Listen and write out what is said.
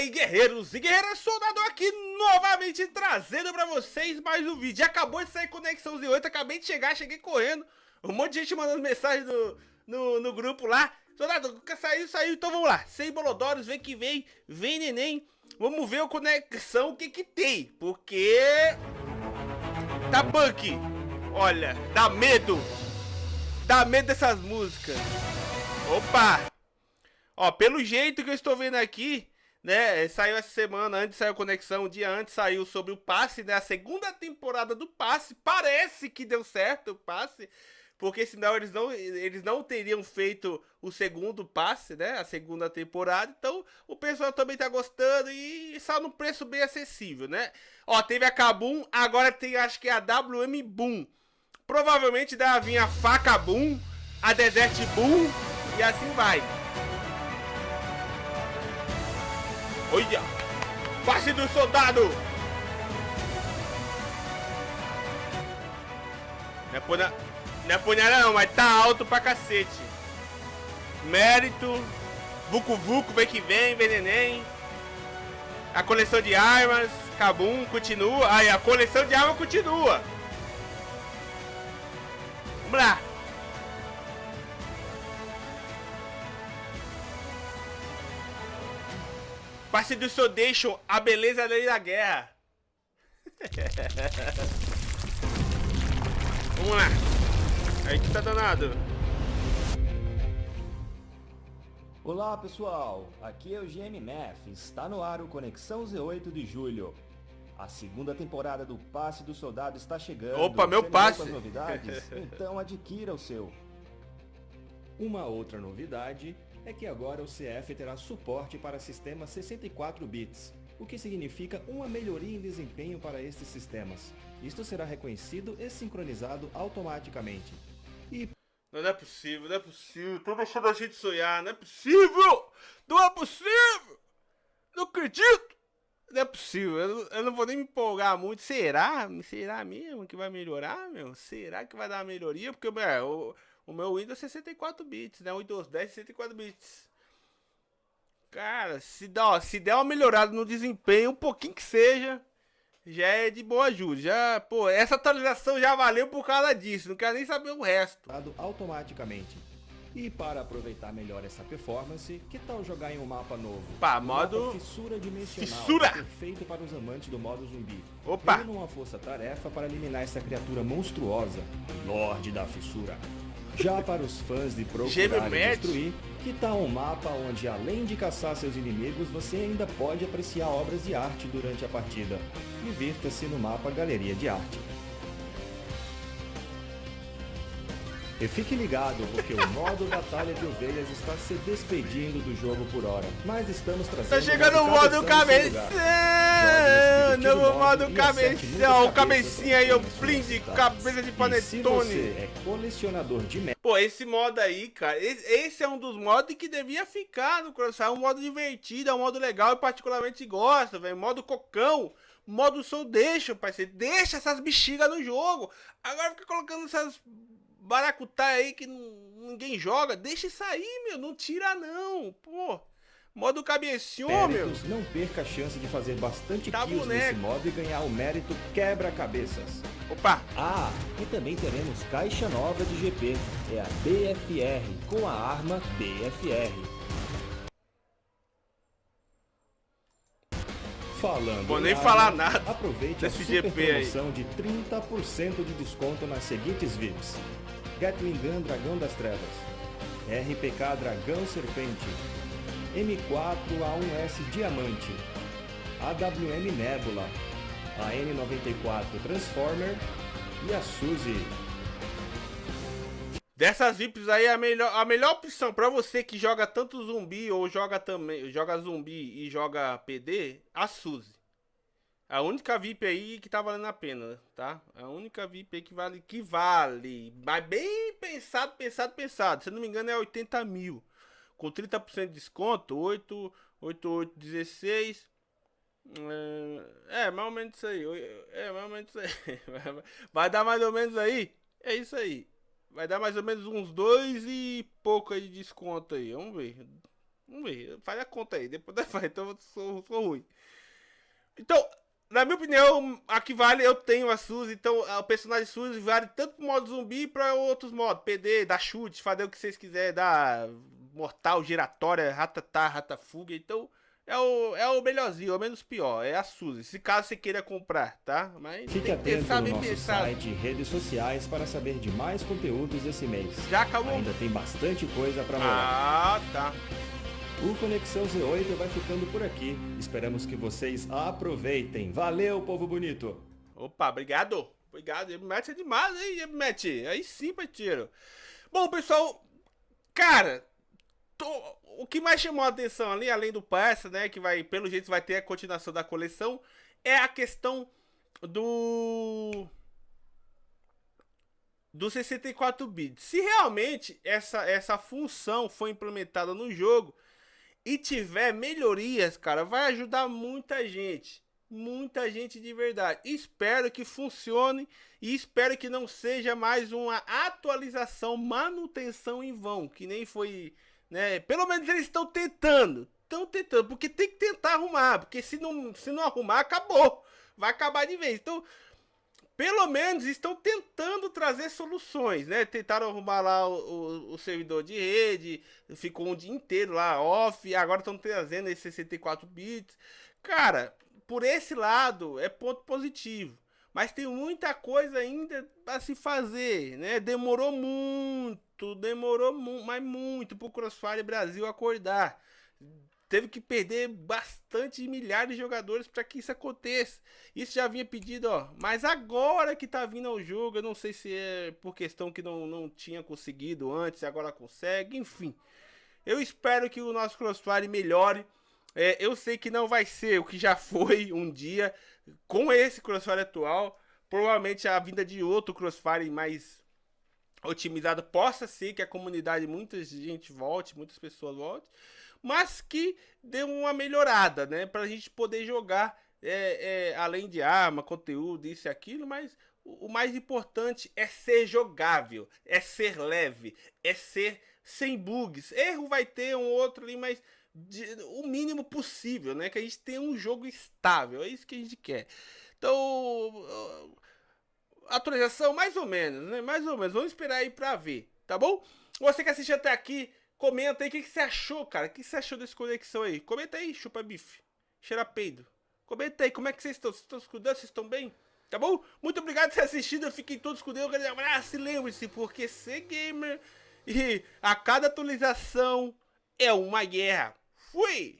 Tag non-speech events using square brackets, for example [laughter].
aí, guerreiros e guerreiras, soldado aqui novamente trazendo pra vocês mais um vídeo. Acabou de sair Conexão Z8, acabei de chegar, cheguei correndo. Um monte de gente mandando mensagem no, no, no grupo lá. Soldado, saiu, saiu, então vamos lá. Sem Bolodórios, vem que vem, vem neném. Vamos ver o Conexão, o que que tem. Porque... Tá punk. Olha, dá medo. Dá medo dessas músicas. Opa! Ó, pelo jeito que eu estou vendo aqui, né? Saiu essa semana, antes saiu conexão, um dia antes saiu sobre o passe, né? A segunda temporada do passe. Parece que deu certo o passe. Porque senão eles não, eles não teriam feito o segundo passe, né? A segunda temporada. Então o pessoal também tá gostando e está num preço bem acessível, né? Ó, teve a Kabum, agora tem acho que a WM Boom. Provavelmente deve vir a Faca Boom, a Desert Boom e assim vai. Olha! Passe do soldado! Não é, punha... não é punhada não, mas tá alto pra cacete. Mérito. Vucu Vucu, vem que vem, vem neném. A coleção de armas. Kabum continua. Aí, a coleção de armas continua. Vamos lá. Passe do Sodation, a beleza da lei da guerra. [laughs] Vamos lá. Aí que tá danado. Olá pessoal, aqui é o GMMF, está no ar o Conexão Z8 de julho. A segunda temporada do Passe do Soldado está chegando. Opa, meu passe! novidades? [laughs] Então adquira o seu. Uma outra novidade é que agora o CF terá suporte para sistemas 64 bits, o que significa uma melhoria em desempenho para estes sistemas. Isto será reconhecido e sincronizado automaticamente. E... Não é possível, não é possível, estão deixando a gente sonhar, não é possível! Não é possível! Não acredito! Não é possível, eu eu não vou nem me empolgar muito. Será? Será mesmo que vai melhorar, meu? Será que vai dar uma melhoria? Porque, meu, o meu Windows 64 bits, né? O Windows 10 64 bits. Cara, se, dá, se der uma melhorada no desempenho, um pouquinho que seja, já é de boa ajuda. Já, pô, essa atualização já valeu por causa disso. Não quero nem saber o resto. Automaticamente. E para aproveitar melhor essa performance, que tal jogar em um mapa novo? Pá, um modo... Fissura dimensional, Fissura! perfeito para os amantes do modo zumbi. Opa! Reúna uma força-tarefa para eliminar essa criatura monstruosa, Lorde da Fissura. Já para os fãs de procurar e destruir, que tal um mapa onde além de caçar seus inimigos, você ainda pode apreciar obras de arte durante a partida. Divirta-se no mapa Galeria de Arte. E fique ligado, porque o modo Batalha de Ovelhas está se despedindo do jogo por hora. Mas estamos trazendo... Tá chegando o modo cabeção! Novo modo cabeção! O cabecinha aí, o blind, cabeça de panetone! é colecionador de... Pô, esse modo aí, cara, esse é um dos modos que devia ficar no Crossfire. É um modo divertido, é um modo legal, eu particularmente gosto, velho. Modo cocão modo som deixa, parceiro. Deixa essas bexigas no jogo. Agora fica colocando essas baracutá aí que ninguém joga, deixa isso aí, meu, não tira não, pô. Modo cabeção, meu. Não perca a chance de fazer bastante tá kills boneco. nesse modo e ganhar o mérito quebra-cabeças. Opa! Ah, e também teremos caixa nova de GP, é a BFR, com a arma BFR. Falando Vou nem falar nada aproveite a super GP promoção aí. de 30% de desconto nas seguintes VIPs. Gatling Gun Dragão das Trevas, RPK Dragão Serpente, M4A1S Diamante, AWM Nebula, a N94 Transformer. E a Suzy. Dessas VIPs aí, a melhor, a melhor opção para você que joga tanto zumbi ou joga também joga zumbi e joga PD, a Suzy. A única VIP aí que tá valendo a pena, tá? A única VIP aí que vale, que vale. Mas bem pensado, pensado, pensado. Se não me engano é 80 mil. Com 30% de desconto, 8, 8, 8, 16. É, mais ou menos isso aí. É, mais ou menos isso aí. [laughs] Vai dar mais ou menos aí. É isso aí. Vai dar mais ou menos uns dois e pouco aí de desconto aí. Vamos ver. Vamos ver, faz a conta aí, depois [laughs] da então eu sou, sou ruim. Então, na minha opinião, aqui vale, eu tenho a Suzy, então o personagem Suzy vale tanto pro modo zumbi para outros modos, PD, dar chute, fazer o que vocês quiserem, dar mortal, giratória, ratatá, ratafuga, então é o, é o melhorzinho, é o menos pior, é a Suzy, se caso você queira comprar, tá? Mas Fique atento no nosso pensar. site e redes sociais para saber de mais conteúdos esse mês. Já acabou? Ainda tem bastante coisa para rolar. Ah, tá. O Conexão Z8 vai ficando por aqui. Esperamos que vocês aproveitem. Valeu, povo bonito! Opa, obrigado! Obrigado, mete é demais, hein, mete. Aí sim, tiro. Bom, pessoal, cara, tô... o que mais chamou a atenção ali, além do parça, né, que vai, pelo jeito, vai ter a continuação da coleção, é a questão do do 64 bits. Se realmente essa, essa função foi implementada no jogo, e tiver melhorias, cara, vai ajudar muita gente. Muita gente de verdade. Espero que funcione e espero que não seja mais uma atualização, manutenção em vão, que nem foi, né? Pelo menos eles estão tentando, estão tentando, porque tem que tentar arrumar, porque se não, se não arrumar, acabou. Vai acabar de vez. Então, pelo menos estão tentando trazer soluções, né? Tentaram arrumar lá o, o, o, servidor de rede, ficou um dia inteiro lá off, agora estão trazendo esses 64 bits. Cara, por esse lado é ponto positivo. Mas tem muita coisa ainda a se fazer, né? Demorou muito, demorou mu mas muito pro Crossfire Brasil acordar teve que perder bastante milhares de jogadores para que isso aconteça. Isso já vinha pedido, ó. Mas agora que tá vindo ao jogo, eu não sei se é por questão que não, não tinha conseguido antes, agora consegue, enfim. Eu espero que o nosso Crossfire melhore. É, eu sei que não vai ser o que já [laughs] foi um dia com esse Crossfire atual. Provavelmente a vinda de outro Crossfire mais otimizado possa ser que a comunidade, muita gente volte, muitas pessoas voltem mas que deu uma melhorada, né? Pra gente poder jogar é, é, além de arma, conteúdo, isso e aquilo, mas o, o mais importante é ser jogável, é ser leve, é ser sem bugs. Erro vai ter um outro ali, mas de, o mínimo possível, né? Que a gente tenha um jogo estável, é isso que a gente quer. Então, atualização mais ou menos, né? Mais ou menos. Vamos esperar aí pra ver, tá bom? Você que assistiu até aqui, Comenta aí o que, que, você achou, cara. O que, você achou dessa conexão aí? Comenta aí, chupa bife. Cheira peido. Comenta aí, como é que vocês estão? Vocês estão escudando? Vocês estão bem? Tá bom? Muito obrigado por ter assistido. Fiquem todos com Deus. Um grande abraço. E lembre-se, porque ser gamer e a cada atualização é uma guerra. Fui!